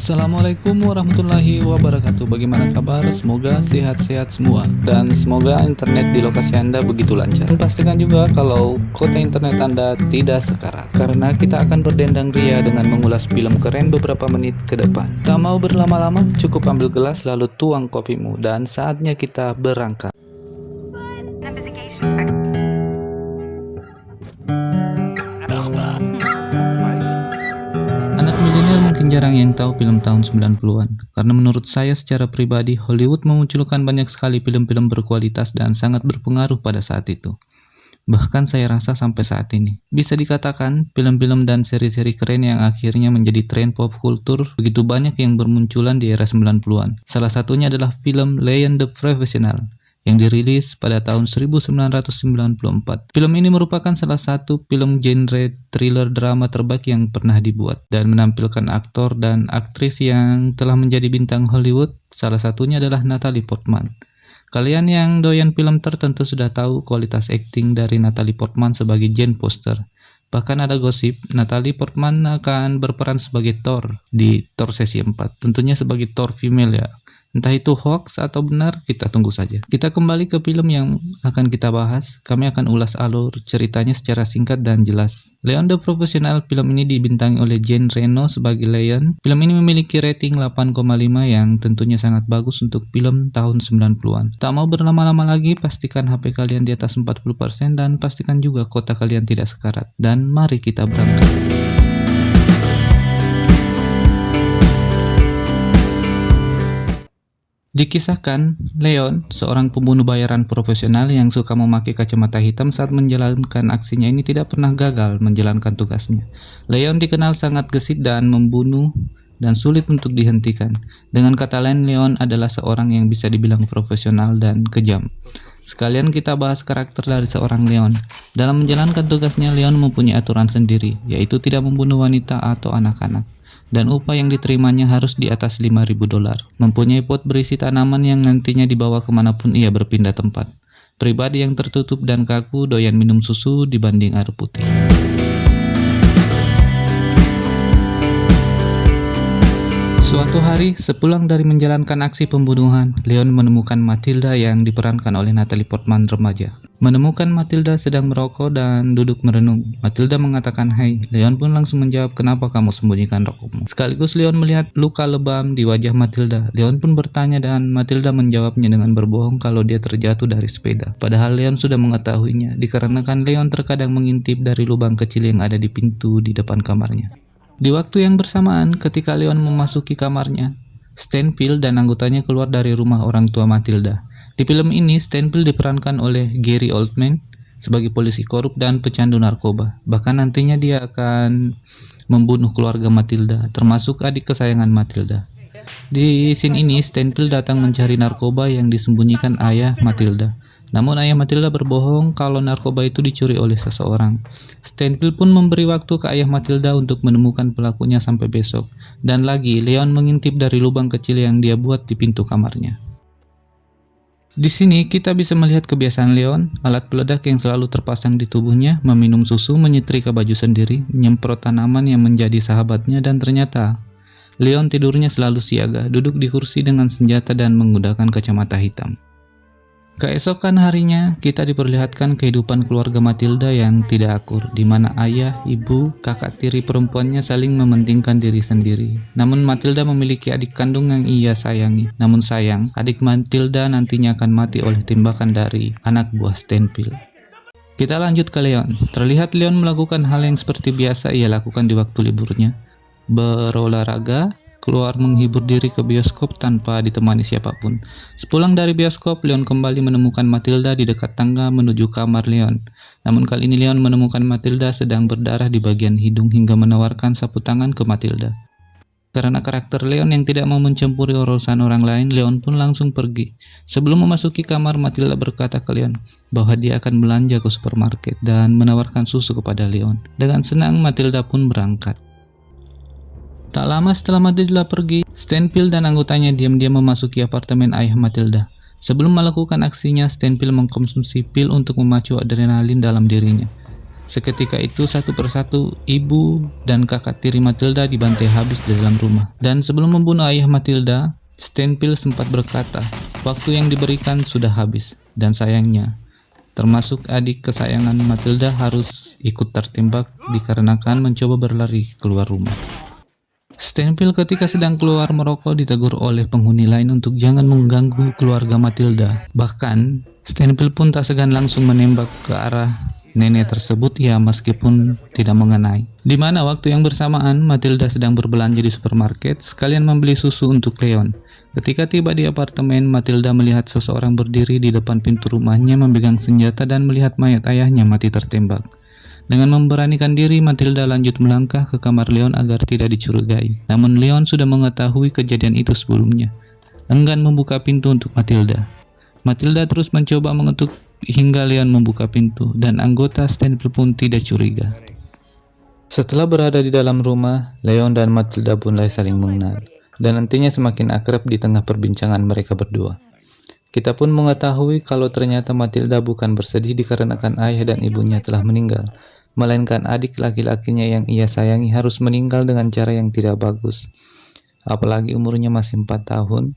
Assalamualaikum warahmatullahi wabarakatuh. Bagaimana kabar? Semoga sehat-sehat semua. Dan semoga internet di lokasi Anda begitu lancar. Dan pastikan juga kalau kota internet Anda tidak sekarat. Karena kita akan berdendang ria dengan mengulas film keren beberapa menit ke depan. Tak mau berlama-lama, cukup ambil gelas lalu tuang kopimu. Dan saatnya kita berangkat mungkin jarang yang tahu film tahun 90-an, karena menurut saya secara pribadi Hollywood memunculkan banyak sekali film-film berkualitas dan sangat berpengaruh pada saat itu. Bahkan saya rasa sampai saat ini. Bisa dikatakan, film-film dan seri-seri keren yang akhirnya menjadi tren pop kultur begitu banyak yang bermunculan di era 90-an. Salah satunya adalah film Lion the Professional yang dirilis pada tahun 1994. Film ini merupakan salah satu film genre thriller drama terbaik yang pernah dibuat dan menampilkan aktor dan aktris yang telah menjadi bintang Hollywood, salah satunya adalah Natalie Portman. Kalian yang doyan film tertentu sudah tahu kualitas akting dari Natalie Portman sebagai Jane Foster. Bahkan ada gosip Natalie Portman akan berperan sebagai Thor di Thor sesi 4. Tentunya sebagai Thor female ya. Entah itu hoax atau benar, kita tunggu saja. Kita kembali ke film yang akan kita bahas. Kami akan ulas alur ceritanya secara singkat dan jelas. Leon the Professional, film ini dibintangi oleh Jane Reno sebagai Leon. Film ini memiliki rating 8,5 yang tentunya sangat bagus untuk film tahun 90-an. Tak mau berlama-lama lagi, pastikan HP kalian di atas 40% dan pastikan juga kota kalian tidak sekarat. Dan mari kita berangkat. Dikisahkan, Leon, seorang pembunuh bayaran profesional yang suka memakai kacamata hitam saat menjalankan aksinya ini tidak pernah gagal menjalankan tugasnya. Leon dikenal sangat gesit dan membunuh dan sulit untuk dihentikan. Dengan kata lain, Leon adalah seorang yang bisa dibilang profesional dan kejam. Sekalian kita bahas karakter dari seorang Leon. Dalam menjalankan tugasnya, Leon mempunyai aturan sendiri, yaitu tidak membunuh wanita atau anak-anak dan upah yang diterimanya harus di atas 5000 dolar. Mempunyai pot berisi tanaman yang nantinya dibawa ke mana pun ia berpindah tempat. Pribadi yang tertutup dan kaku doyan minum susu dibanding air putih. Suatu hari, sepulang dari menjalankan aksi pembunuhan, Leon menemukan Matilda yang diperankan oleh Natalie Portman remaja. Menemukan Matilda sedang merokok dan duduk merenung. Matilda mengatakan hai. Leon pun langsung menjawab kenapa kamu sembunyikan rokokmu. Sekaligus Leon melihat luka lebam di wajah Matilda. Leon pun bertanya dan Matilda menjawabnya dengan berbohong kalau dia terjatuh dari sepeda. Padahal Leon sudah mengetahuinya, dikarenakan Leon terkadang mengintip dari lubang kecil yang ada di pintu di depan kamarnya. Di waktu yang bersamaan, ketika Leon memasuki kamarnya, Stanfield dan anggotanya keluar dari rumah orang tua Matilda. Di film ini, Stanfield diperankan oleh Gary Oldman sebagai polisi korup dan pecandu narkoba. Bahkan nantinya dia akan membunuh keluarga Matilda, termasuk adik kesayangan Matilda. Di scene ini, Stanfield datang mencari narkoba yang disembunyikan ayah Matilda. Namun ayah Matilda berbohong kalau narkoba itu dicuri oleh seseorang. Stanfield pun memberi waktu ke ayah Matilda untuk menemukan pelakunya sampai besok. Dan lagi, Leon mengintip dari lubang kecil yang dia buat di pintu kamarnya. Di sini kita bisa melihat kebiasaan Leon, alat peledak yang selalu terpasang di tubuhnya, meminum susu, menyetrika baju sendiri, menyemprot tanaman yang menjadi sahabatnya, dan ternyata Leon tidurnya selalu siaga, duduk di kursi dengan senjata dan menggunakan kacamata hitam. Keesokan harinya, kita diperlihatkan kehidupan keluarga Matilda yang tidak akur, di mana ayah, ibu, kakak tiri perempuannya saling mementingkan diri sendiri. Namun Matilda memiliki adik kandung yang ia sayangi. Namun sayang, adik Matilda nantinya akan mati oleh tembakan dari anak buah Stanfield. Kita lanjut ke Leon. Terlihat Leon melakukan hal yang seperti biasa ia lakukan di waktu liburnya. Berolahraga, keluar menghibur diri ke bioskop tanpa ditemani siapa pun. Sepulang dari bioskop, Leon kembali menemukan Matilda di dekat tangga menuju kamar Leon. Namun kali ini Leon menemukan Matilda sedang berdarah di bagian hidung hingga menawarkan sapu tangan ke Matilda. Karena karakter Leon yang tidak mau mencampuri urusan orang lain, Leon pun langsung pergi. Sebelum memasuki kamar, Matilda berkata ke Leon bahwa dia akan belanja ke supermarket dan menawarkan susu kepada Leon. Dengan senang, Matilda pun berangkat. Tak lama setelah Matilda pergi, Stanfield dan anggotanya diam-diam memasuki apartemen ayah Matilda. Sebelum melakukan aksinya, Stanfield mengkonsumsi pil untuk memacu adrenalin dalam dirinya. Seketika itu satu persatu ibu dan kakak tiri Matilda dibantai habis di dalam rumah. Dan sebelum membunuh ayah Matilda, Stenpil sempat berkata, waktu yang diberikan sudah habis. Dan sayangnya, termasuk adik kesayangan Matilda harus ikut tertembak dikarenakan mencoba berlari keluar rumah. Stenpil ketika sedang keluar merokok ditegur oleh penghuni lain untuk jangan mengganggu keluarga Matilda. Bahkan, Stenpil pun tak segan langsung menembak ke arah nenek tersebut ya meskipun tidak mengenai. Di mana waktu yang bersamaan Matilda sedang berbelanja di supermarket sekalian membeli susu untuk Leon. Ketika tiba di apartemen, Matilda melihat seseorang berdiri di depan pintu rumahnya memegang senjata dan melihat mayat ayahnya mati tertembak. Dengan memberanikan diri, Matilda lanjut melangkah ke kamar Leon agar tidak dicurigai. Namun Leon sudah mengetahui kejadian itu sebelumnya. Enggan membuka pintu untuk Matilda. Matilda terus mencoba mengetuk hingga Leon membuka pintu dan anggota Stanfield pun tidak curiga. Setelah berada di dalam rumah, Leon dan Matilda pun mulai saling mengenal dan nantinya semakin akrab di tengah perbincangan mereka berdua. Kita pun mengetahui kalau ternyata Matilda bukan bersedih dikarenakan ayah dan ibunya telah meninggal, melainkan adik laki-lakinya yang ia sayangi harus meninggal dengan cara yang tidak bagus. Apalagi umurnya masih 4 tahun,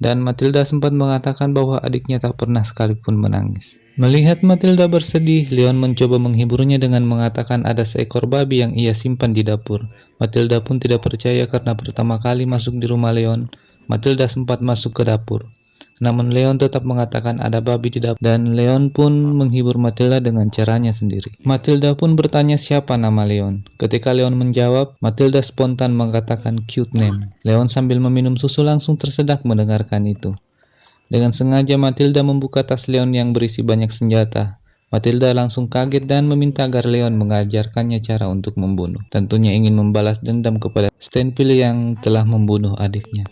dan Matilda sempat mengatakan bahwa adiknya tak pernah sekalipun menangis. Melihat Matilda bersedih, Leon mencoba menghiburnya dengan mengatakan ada seekor babi yang ia simpan di dapur. Matilda pun tidak percaya karena pertama kali masuk di rumah Leon, Matilda sempat masuk ke dapur. Namun Leon tetap mengatakan ada babi di dapur dan Leon pun menghibur Matilda dengan caranya sendiri. Matilda pun bertanya siapa nama Leon. Ketika Leon menjawab, Matilda spontan mengatakan cute name. Leon sambil meminum susu langsung tersedak mendengarkan itu. Dengan sengaja Matilda membuka tas Leon yang berisi banyak senjata. Matilda langsung kaget dan meminta agar Leon mengajarkannya cara untuk membunuh. Tentunya ingin membalas dendam kepada Stanfield yang telah membunuh adiknya.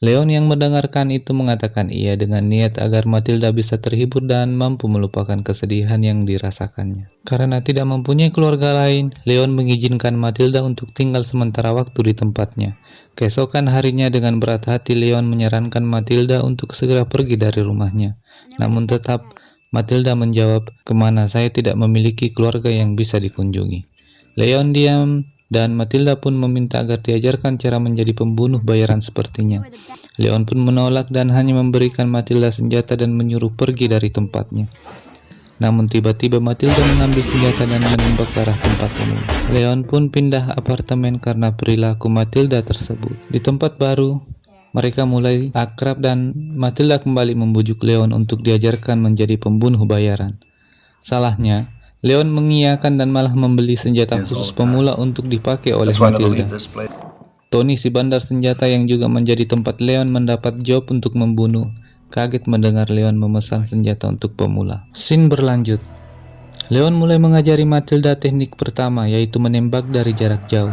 Leon yang mendengarkan itu mengatakan iya dengan niat agar Matilda bisa terhibur dan mampu melupakan kesedihan yang dirasakannya. Karena tidak mempunyai keluarga lain, Leon mengizinkan Matilda untuk tinggal sementara waktu di tempatnya. Keesokan harinya dengan berat hati Leon menyarankan Matilda untuk segera pergi dari rumahnya. Namun tetap Matilda menjawab, ke mana saya tidak memiliki keluarga yang bisa dikunjungi. Leon diam dan Matilda pun meminta agar diajarkan cara menjadi pembunuh bayaran sepertinya. Leon pun menolak dan hanya memberikan Matilda senjata dan menyuruh pergi dari tempatnya. Namun tiba-tiba Matilda mengambil senjata dan menembak ke arah tempat umum. Leon pun pindah apartemen karena perilaku Matilda tersebut. Di tempat baru, mereka mulai akrab dan Matilda kembali membujuk Leon untuk diajarkan menjadi pembunuh bayaran. Salahnya, Leon mengiyakan dan malah membeli senjata khusus pemula untuk dipakai oleh Matilda. Tony si bandar senjata yang juga menjadi tempat Leon mendapat job untuk membunuh, kaget mendengar Leon memesan senjata untuk pemula. Scene berlanjut. Leon mulai mengajari Matilda teknik pertama yaitu menembak dari jarak jauh.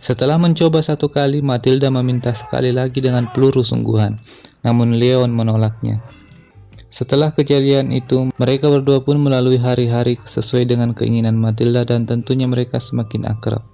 Setelah mencoba satu kali, Matilda meminta sekali lagi dengan peluru sungguhan, namun Leon menolaknya. Setelah kejadian itu, mereka berdua pun melalui hari-hari sesuai dengan keinginan Matilda dan tentunya mereka semakin akrab.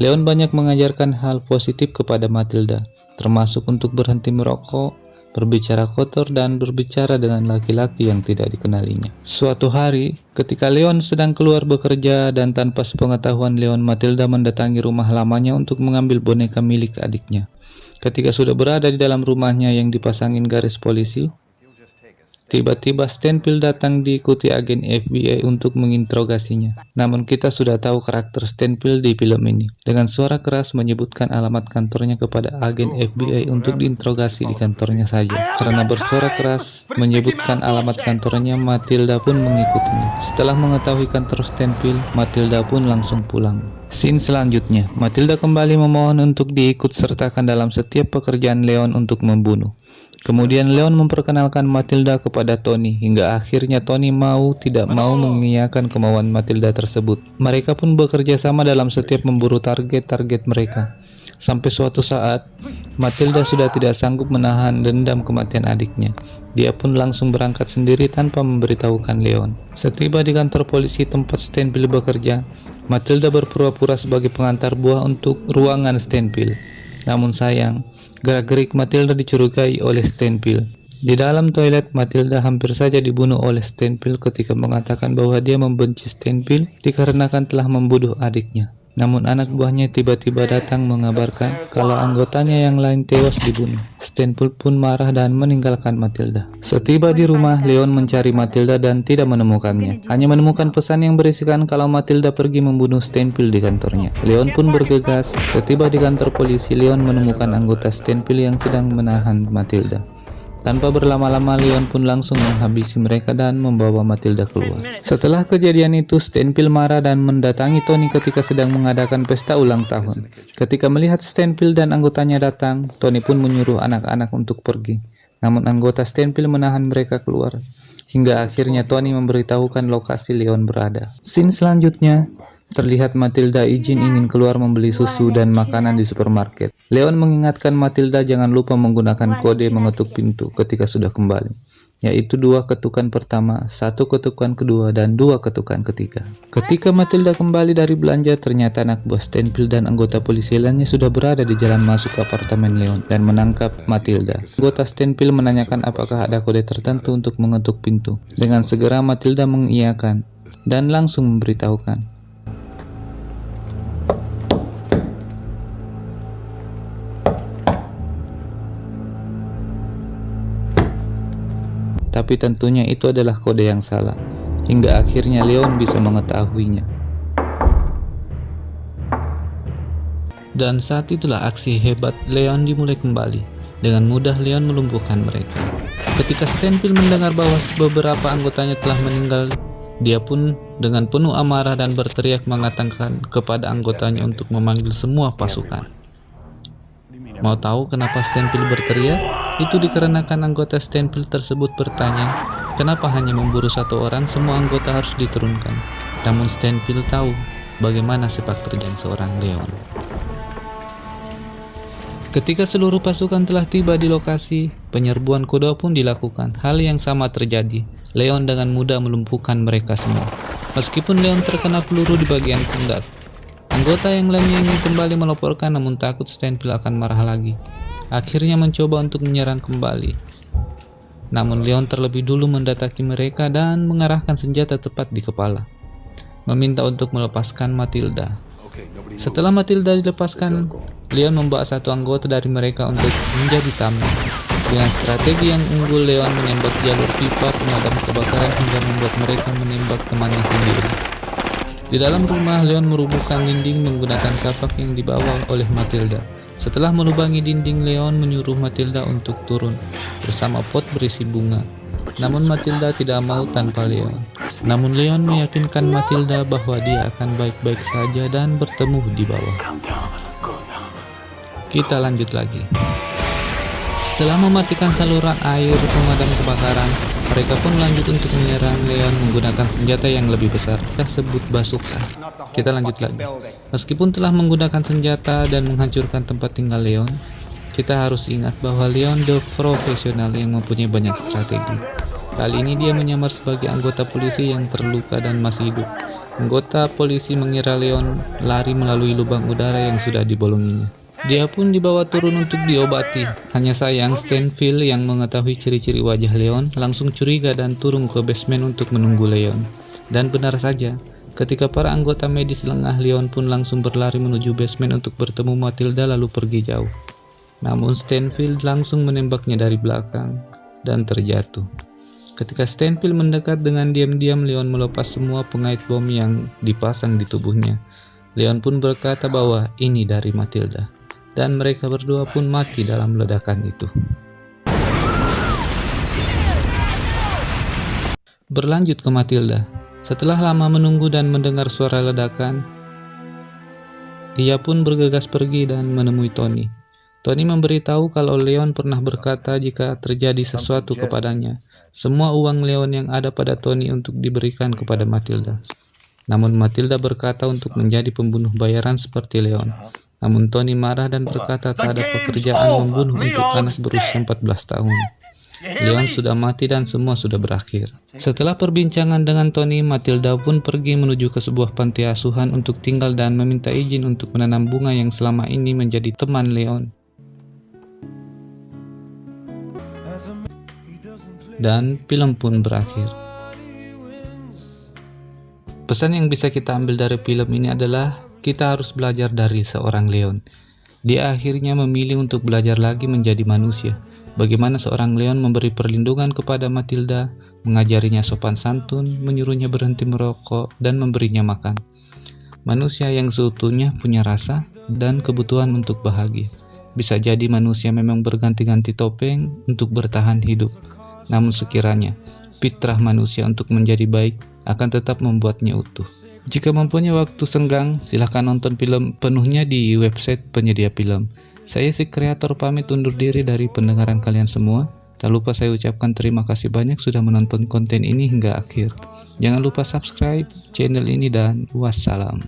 Leon banyak mengajarkan hal positif kepada Matilda, termasuk untuk berhenti merokok, berbicara kotor, dan berbicara dengan laki-laki yang tidak dikenalinya. Suatu hari, ketika Leon sedang keluar bekerja dan tanpa sepengetahuan Leon, Matilda mendatangi rumah lamanya untuk mengambil boneka milik adiknya. Ketika sudah berada di dalam rumahnya yang dipasangin garis polisi, Tiba-tiba Stanfield datang diikuti agen FBI untuk menginterogasinya. Namun kita sudah tahu karakter Stanfield di film ini. Dengan suara keras menyebutkan alamat kantornya kepada agen FBI untuk diinterogasi di kantornya saja. Karena bersuara keras menyebutkan alamat kantornya, Matilda pun mengikutinya. Setelah mengetahui kantor Stanfield, Matilda pun langsung pulang. Scene selanjutnya, Matilda kembali memohon untuk diikut sertakan dalam setiap pekerjaan Leon untuk membunuh. Kemudian Leon memperkenalkan Matilda kepada Tony hingga akhirnya Tony mau tidak mau mengiyakan kemauan Matilda tersebut. Mereka pun bekerja sama dalam setiap memburu target-target mereka. Sampai suatu saat, Matilda sudah tidak sanggup menahan dendam kematian adiknya. Dia pun langsung berangkat sendiri tanpa memberitahukan Leon. Setiba di kantor polisi tempat Stanfield bekerja, Matilda berpura-pura sebagai pengantar buah untuk ruangan Stanfield. Namun sayang, Gerak-gerik Matilda dicurigai oleh Stanfield. Di dalam toilet, Matilda hampir saja dibunuh oleh Stanfield ketika mengatakan bahwa dia membenci Stanfield dikarenakan telah membunuh adiknya. Namun anak buahnya tiba-tiba datang mengabarkan kalau anggotanya yang lain tewas dibunuh. Stanfield pun marah dan meninggalkan Matilda. Setiba di rumah, Leon mencari Matilda dan tidak menemukannya. Hanya menemukan pesan yang berisikan kalau Matilda pergi membunuh Stanfield di kantornya. Leon pun bergegas. Setiba di kantor polisi, Leon menemukan anggota Stanfield yang sedang menahan Matilda. Tanpa berlama-lama, Leon pun langsung menghabisi mereka dan membawa Matilda keluar. Setelah kejadian itu, Stanfield marah dan mendatangi Tony ketika sedang mengadakan pesta ulang tahun. Ketika melihat Stanfield dan anggotanya datang, Tony pun menyuruh anak-anak untuk pergi. Namun anggota Stanfield menahan mereka keluar. Hingga akhirnya Tony memberitahukan lokasi Leon berada. Scene selanjutnya, Terlihat Matilda izin ingin keluar membeli susu dan makanan di supermarket. Leon mengingatkan Matilda jangan lupa menggunakan kode mengetuk pintu ketika sudah kembali, yaitu dua ketukan pertama, satu ketukan kedua, dan dua ketukan ketiga. Ketika Matilda kembali dari belanja, ternyata anak buah Stanfield dan anggota polisi lainnya sudah berada di jalan masuk ke apartemen Leon dan menangkap Matilda. Anggota Stanfield menanyakan apakah ada kode tertentu untuk mengetuk pintu. Dengan segera Matilda mengiyakan dan langsung memberitahukan tapi tentunya itu adalah kode yang salah, hingga akhirnya Leon bisa mengetahuinya. Dan saat itulah aksi hebat Leon dimulai kembali. Dengan mudah Leon melumpuhkan mereka. Ketika Stanfield mendengar bahwa beberapa anggotanya telah meninggal, dia pun dengan penuh amarah dan berteriak mengatakan kepada anggotanya untuk memanggil semua pasukan. Mau tahu kenapa Stanfield berteriak? Itu dikarenakan anggota Stanfield tersebut bertanya, kenapa hanya memburu satu orang, semua anggota harus diturunkan. Namun Stanfield tahu bagaimana sepak terjang seorang Leon. Ketika seluruh pasukan telah tiba di lokasi, penyerbuan kuda pun dilakukan. Hal yang sama terjadi. Leon dengan mudah melumpuhkan mereka semua. Meskipun Leon terkena peluru di bagian pundak, Anggota yang lainnya ingin kembali melaporkan namun takut Stanfield akan marah lagi. Akhirnya mencoba untuk menyerang kembali. Namun Leon terlebih dulu mendatangi mereka dan mengarahkan senjata tepat di kepala. Meminta untuk melepaskan Matilda. Setelah Matilda dilepaskan, Leon membawa satu anggota dari mereka untuk menjadi tamu. Dengan strategi yang unggul, Leon menembak jalur pipa pemadam kebakaran hingga membuat mereka menembak temannya sendiri. Di dalam rumah, Leon merubuhkan dinding menggunakan kapak yang dibawa oleh Matilda. Setelah melubangi dinding, Leon menyuruh Matilda untuk turun bersama pot berisi bunga. Namun Matilda tidak mau tanpa Leon. Namun Leon meyakinkan Matilda bahwa dia akan baik-baik saja dan bertemu di bawah. Kita lanjut lagi. Setelah mematikan saluran air pemadam kebakaran, mereka pun lanjut untuk menyerang Leon menggunakan senjata yang lebih besar, kita sebut bazooka. Kita lanjut lagi. Meskipun telah menggunakan senjata dan menghancurkan tempat tinggal Leon, kita harus ingat bahwa Leon the profesional yang mempunyai banyak strategi. Kali ini dia menyamar sebagai anggota polisi yang terluka dan masih hidup. Anggota polisi mengira Leon lari melalui lubang udara yang sudah dibolonginya. Dia pun dibawa turun untuk diobati. Hanya sayang Stanfield yang mengetahui ciri-ciri wajah Leon langsung curiga dan turun ke basement untuk menunggu Leon. Dan benar saja, ketika para anggota medis lengah, Leon pun langsung berlari menuju basement untuk bertemu Matilda lalu pergi jauh. Namun Stanfield langsung menembaknya dari belakang dan terjatuh. Ketika Stanfield mendekat dengan diam-diam, Leon melepas semua pengait bom yang dipasang di tubuhnya. Leon pun berkata bahwa ini dari Matilda dan mereka berdua pun mati dalam ledakan itu. Berlanjut ke Matilda. Setelah lama menunggu dan mendengar suara ledakan, ia pun bergegas pergi dan menemui Tony. Tony memberitahu kalau Leon pernah berkata jika terjadi sesuatu kepadanya, semua uang Leon yang ada pada Tony untuk diberikan kepada Matilda. Namun Matilda berkata untuk menjadi pembunuh bayaran seperti Leon. Namun Tony marah dan berkata tak ada pekerjaan membunuh untuk anak berusia 14 tahun. Leon sudah mati dan semua sudah berakhir. Setelah perbincangan dengan Tony, Matilda pun pergi menuju ke sebuah panti asuhan untuk tinggal dan meminta izin untuk menanam bunga yang selama ini menjadi teman Leon. dan film pun berakhir. Pesan yang bisa kita ambil dari film ini adalah kita harus belajar dari seorang Leon. Dia akhirnya memilih untuk belajar lagi menjadi manusia. Bagaimana seorang Leon memberi perlindungan kepada Matilda, mengajarinya sopan santun, menyuruhnya berhenti merokok, dan memberinya makan. Manusia yang seutuhnya punya rasa dan kebutuhan untuk bahagia. Bisa jadi manusia memang berganti-ganti topeng untuk bertahan hidup. Namun sekiranya fitrah manusia untuk menjadi baik akan tetap membuatnya utuh. Jika mempunyai waktu senggang, silahkan nonton film penuhnya di website penyedia film. Saya si kreator pamit undur diri dari pendengaran kalian semua. Tak lupa saya ucapkan terima kasih banyak sudah menonton konten ini hingga akhir. Jangan lupa subscribe channel ini dan wassalam.